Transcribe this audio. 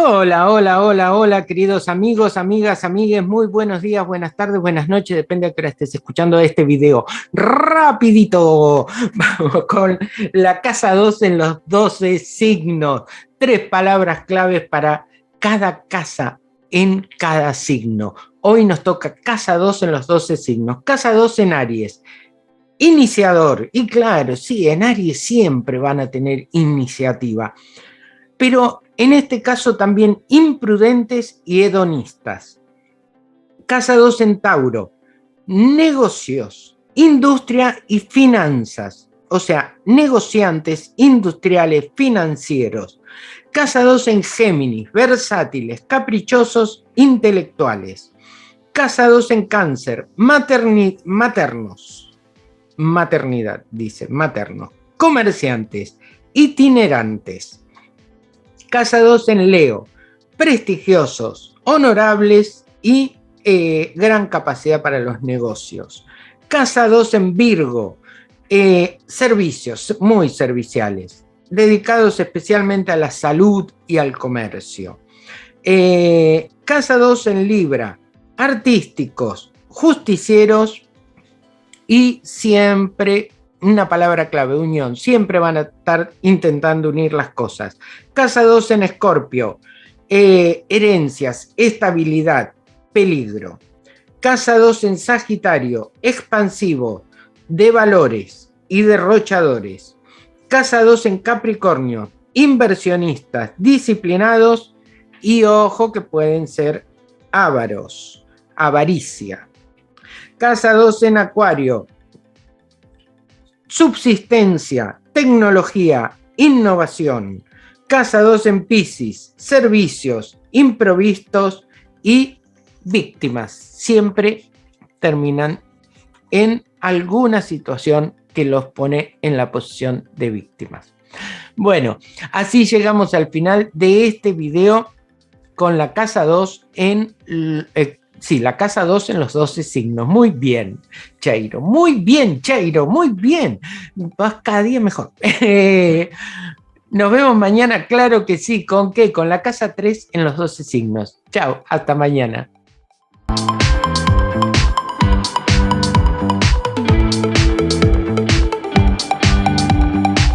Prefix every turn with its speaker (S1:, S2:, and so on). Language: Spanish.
S1: Hola, hola, hola, hola, queridos amigos, amigas, amigues, muy buenos días, buenas tardes, buenas noches, depende de que estés escuchando este video. Rapidito, vamos con la casa 2 en los 12 signos. Tres palabras claves para cada casa en cada signo. Hoy nos toca casa 2 en los 12 signos. Casa 2 en Aries. Iniciador, y claro, sí, en Aries siempre van a tener iniciativa, pero en este caso también imprudentes y hedonistas. Casa 2 en Tauro, negocios, industria y finanzas, o sea, negociantes industriales financieros. Casa 2 en Géminis, versátiles, caprichosos, intelectuales. Casa 2 en Cáncer, maternos, maternidad, dice, materno. Comerciantes, itinerantes. Casa 2 en Leo, prestigiosos, honorables y eh, gran capacidad para los negocios. Casa 2 en Virgo, eh, servicios muy serviciales, dedicados especialmente a la salud y al comercio. Eh, casa 2 en Libra, artísticos, justicieros y siempre, una palabra clave, unión, siempre van a estar intentando unir las cosas. Casa 2 en Escorpio, eh, herencias, estabilidad, peligro. Casa 2 en Sagitario, expansivo, de valores y derrochadores. Casa 2 en Capricornio, inversionistas, disciplinados y ojo que pueden ser ávaros, avaricia. Casa 2 en Acuario. Subsistencia, tecnología, innovación. Casa 2 en Pisces. Servicios, improvistos y víctimas. Siempre terminan en alguna situación que los pone en la posición de víctimas. Bueno, así llegamos al final de este video con la casa 2 en eh, Sí, la casa 2 en los 12 signos. Muy bien, Chairo. Muy bien, Chairo. Muy bien. Vas cada día mejor. Nos vemos mañana, claro que sí. ¿Con qué? Con la casa 3 en los 12 signos. Chao, hasta mañana.